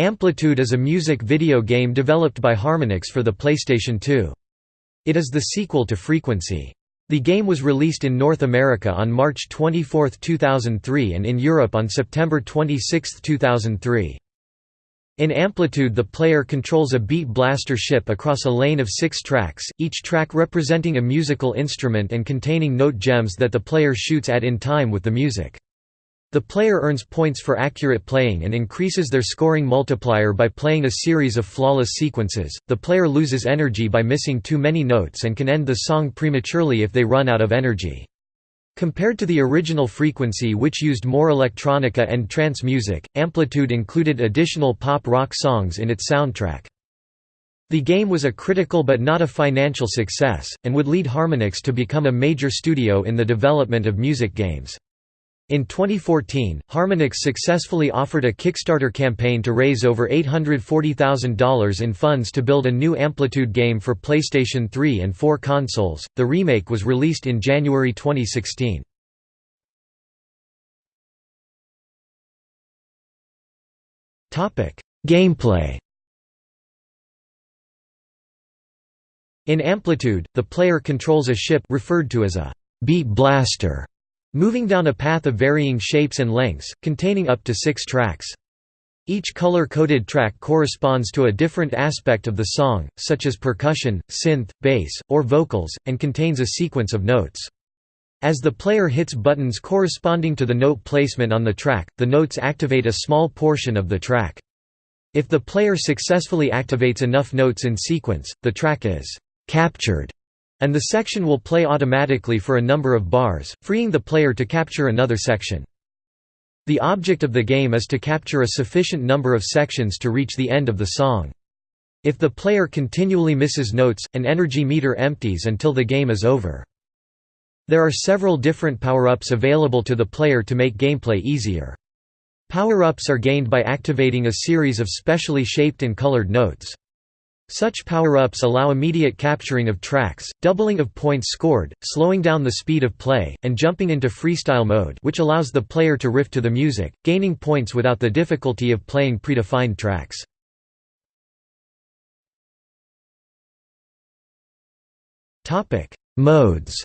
Amplitude is a music video game developed by Harmonix for the PlayStation 2. It is the sequel to Frequency. The game was released in North America on March 24, 2003 and in Europe on September 26, 2003. In Amplitude the player controls a beat blaster ship across a lane of six tracks, each track representing a musical instrument and containing note gems that the player shoots at in time with the music. The player earns points for accurate playing and increases their scoring multiplier by playing a series of flawless sequences. The player loses energy by missing too many notes and can end the song prematurely if they run out of energy. Compared to the original frequency which used more electronica and trance music, Amplitude included additional pop-rock songs in its soundtrack. The game was a critical but not a financial success, and would lead Harmonix to become a major studio in the development of music games. In 2014, Harmonix successfully offered a Kickstarter campaign to raise over $840,000 in funds to build a new Amplitude game for PlayStation 3 and 4 consoles. The remake was released in January 2016. Topic: Gameplay. In Amplitude, the player controls a ship referred to as a beat blaster Moving down a path of varying shapes and lengths, containing up to six tracks. Each color-coded track corresponds to a different aspect of the song, such as percussion, synth, bass, or vocals, and contains a sequence of notes. As the player hits buttons corresponding to the note placement on the track, the notes activate a small portion of the track. If the player successfully activates enough notes in sequence, the track is «captured» and the section will play automatically for a number of bars, freeing the player to capture another section. The object of the game is to capture a sufficient number of sections to reach the end of the song. If the player continually misses notes, an energy meter empties until the game is over. There are several different power-ups available to the player to make gameplay easier. Power-ups are gained by activating a series of specially shaped and colored notes. Such power-ups allow immediate capturing of tracks, doubling of points scored, slowing down the speed of play, and jumping into freestyle mode which allows the player to riff to the music, gaining points without the difficulty of playing predefined tracks. Modes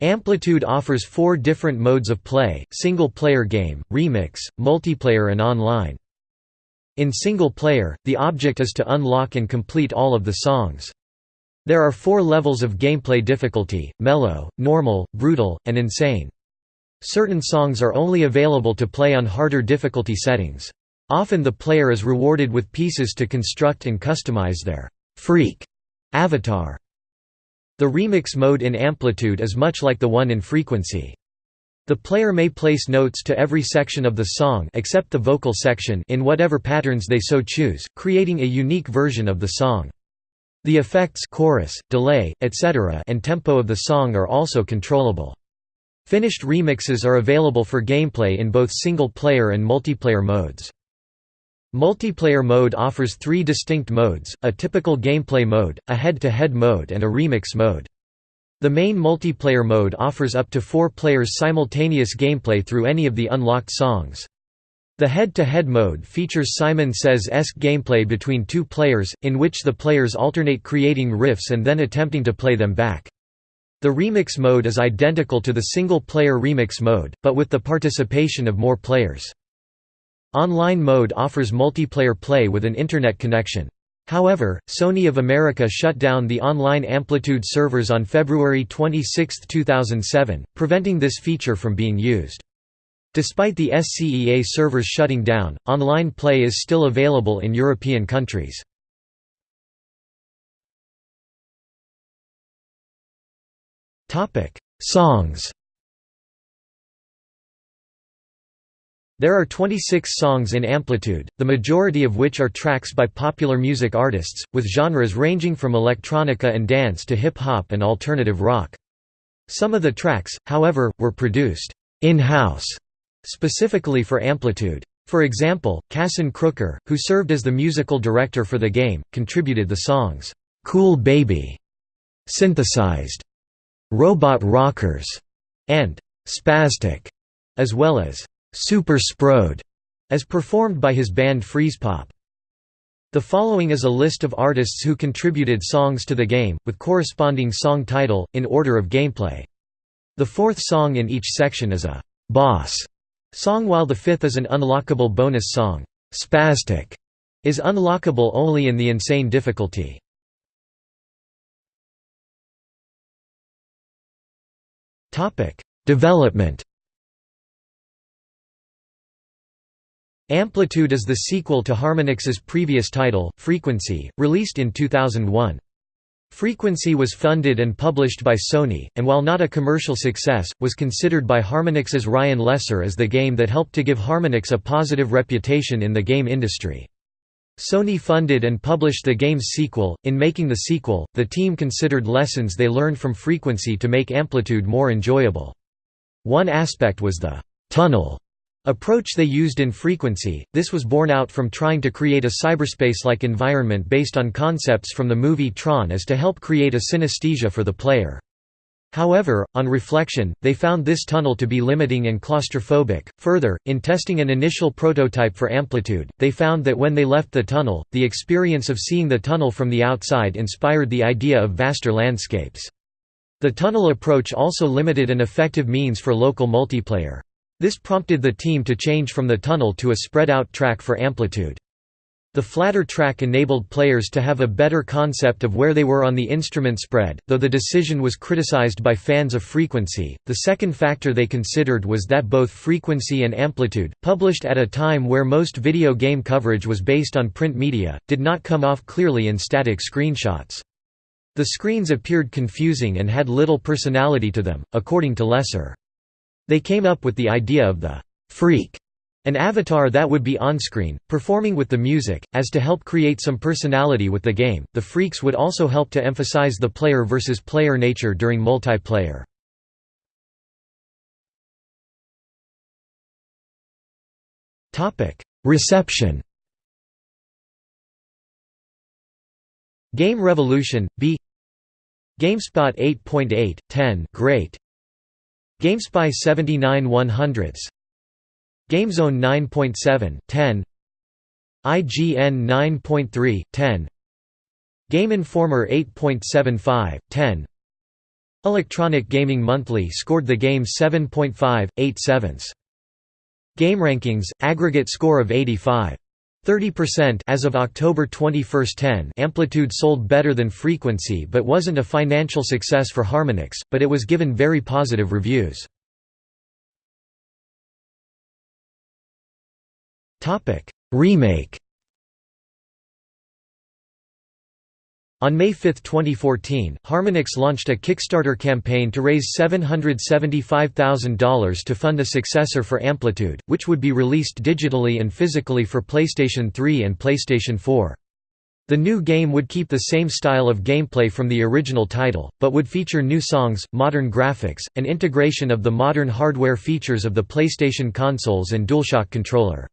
Amplitude offers four different modes of play, single-player game, remix, multiplayer and online. In single player, the object is to unlock and complete all of the songs. There are four levels of gameplay difficulty, mellow, normal, brutal, and insane. Certain songs are only available to play on harder difficulty settings. Often the player is rewarded with pieces to construct and customize their «freak» avatar. The remix mode in Amplitude is much like the one in Frequency. The player may place notes to every section of the song except the vocal section in whatever patterns they so choose, creating a unique version of the song. The effects chorus, delay, etc. and tempo of the song are also controllable. Finished remixes are available for gameplay in both single-player and multiplayer modes. Multiplayer mode offers three distinct modes, a typical gameplay mode, a head-to-head -head mode and a remix mode. The main multiplayer mode offers up to four players simultaneous gameplay through any of the unlocked songs. The head-to-head -head mode features Simon Says-esque gameplay between two players, in which the players alternate creating riffs and then attempting to play them back. The remix mode is identical to the single-player remix mode, but with the participation of more players. Online mode offers multiplayer play with an internet connection. However, Sony of America shut down the online Amplitude servers on February 26, 2007, preventing this feature from being used. Despite the SCEA servers shutting down, online play is still available in European countries. Songs There are 26 songs in Amplitude, the majority of which are tracks by popular music artists, with genres ranging from electronica and dance to hip-hop and alternative rock. Some of the tracks, however, were produced in-house, specifically for Amplitude. For example, Kasson Crooker, who served as the musical director for the game, contributed the songs, "'Cool Baby", "'Synthesized", "'Robot Rockers", and "'Spastic", as well as Super Sprode, as performed by his band Freezepop. The following is a list of artists who contributed songs to the game, with corresponding song title, in order of gameplay. The fourth song in each section is a «boss» song while the fifth is an unlockable bonus song. Spastic is unlockable only in the insane difficulty. Development Amplitude is the sequel to Harmonix's previous title, Frequency, released in 2001. Frequency was funded and published by Sony, and while not a commercial success, was considered by Harmonix's Ryan Lesser as the game that helped to give Harmonix a positive reputation in the game industry. Sony funded and published the game's sequel. In making the sequel, the team considered lessons they learned from Frequency to make Amplitude more enjoyable. One aspect was the tunnel approach they used in Frequency. This was born out from trying to create a cyberspace-like environment based on concepts from the movie Tron as to help create a synesthesia for the player. However, on reflection, they found this tunnel to be limiting and claustrophobic. Further, in testing an initial prototype for Amplitude, they found that when they left the tunnel, the experience of seeing the tunnel from the outside inspired the idea of vaster landscapes. The tunnel approach also limited an effective means for local multiplayer. This prompted the team to change from the tunnel to a spread-out track for Amplitude. The flatter track enabled players to have a better concept of where they were on the instrument spread, though the decision was criticized by fans of frequency. The second factor they considered was that both frequency and amplitude, published at a time where most video game coverage was based on print media, did not come off clearly in static screenshots. The screens appeared confusing and had little personality to them, according to Lesser. They came up with the idea of the «freak» an avatar that would be on-screen, performing with the music, as to help create some personality with the game. The freaks would also help to emphasize the player versus player nature during multiplayer. Reception. Game Revolution, B GameSpot 8.8, 10 great. GameSpy 79 100s GameZone 9.7, 10 IGN 9.3, 10 Game Informer 8.75, 10 Electronic Gaming Monthly scored the game 7.5, 8 sevenths. GameRankings, aggregate score of 85. 30% as of October 21, 10 Amplitude sold better than Frequency but wasn't a financial success for Harmonix, but it was given very positive reviews. Remake On May 5, 2014, Harmonix launched a Kickstarter campaign to raise $775,000 to fund a successor for Amplitude, which would be released digitally and physically for PlayStation 3 and PlayStation 4. The new game would keep the same style of gameplay from the original title, but would feature new songs, modern graphics, and integration of the modern hardware features of the PlayStation consoles and DualShock controller.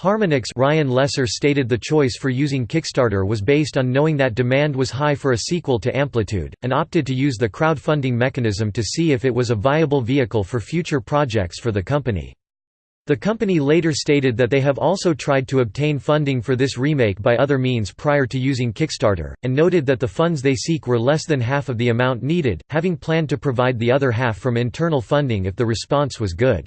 Harmonix Ryan Lesser stated the choice for using Kickstarter was based on knowing that demand was high for a sequel to Amplitude, and opted to use the crowdfunding mechanism to see if it was a viable vehicle for future projects for the company. The company later stated that they have also tried to obtain funding for this remake by other means prior to using Kickstarter, and noted that the funds they seek were less than half of the amount needed, having planned to provide the other half from internal funding if the response was good.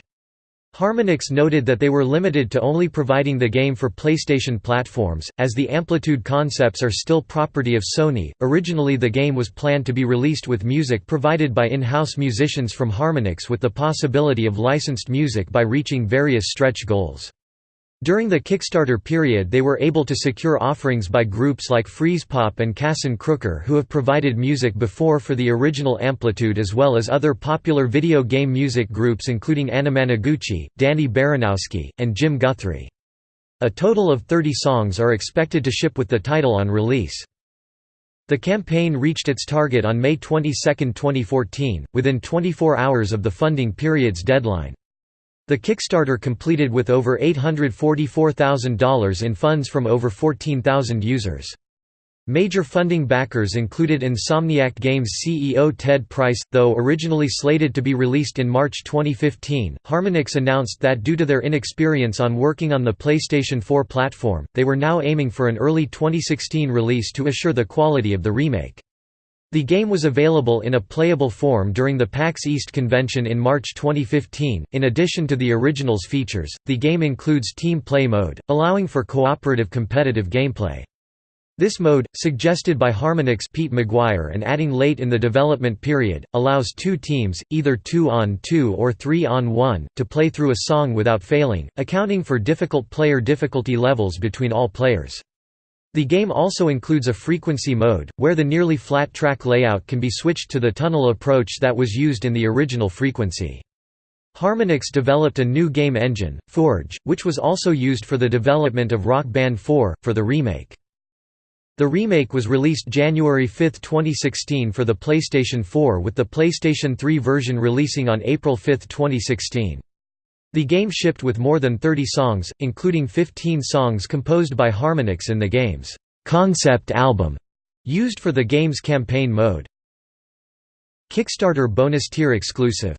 Harmonix noted that they were limited to only providing the game for PlayStation platforms, as the Amplitude concepts are still property of Sony. Originally, the game was planned to be released with music provided by in house musicians from Harmonix with the possibility of licensed music by reaching various stretch goals. During the Kickstarter period they were able to secure offerings by groups like Freezepop and Kasson Crooker who have provided music before for the original Amplitude as well as other popular video game music groups including Anamanaguchi, Danny Baranowski, and Jim Guthrie. A total of 30 songs are expected to ship with the title on release. The campaign reached its target on May 22, 2014, within 24 hours of the funding period's deadline. The Kickstarter completed with over $844,000 in funds from over 14,000 users. Major funding backers included Insomniac Games CEO Ted Price. Though originally slated to be released in March 2015, Harmonix announced that due to their inexperience on working on the PlayStation 4 platform, they were now aiming for an early 2016 release to assure the quality of the remake. The game was available in a playable form during the PAX East convention in March 2015. In addition to the original's features, the game includes Team Play mode, allowing for cooperative competitive gameplay. This mode, suggested by Harmonix Pete McGuire and adding late in the development period, allows two teams, either 2 on 2 or 3 on 1, to play through a song without failing, accounting for difficult player difficulty levels between all players. The game also includes a frequency mode, where the nearly flat track layout can be switched to the tunnel approach that was used in the original frequency. Harmonix developed a new game engine, Forge, which was also used for the development of Rock Band 4, for the remake. The remake was released January 5, 2016 for the PlayStation 4 with the PlayStation 3 version releasing on April 5, 2016. The game shipped with more than 30 songs, including 15 songs composed by Harmonix in the game's concept album, used for the game's campaign mode. Kickstarter bonus tier exclusive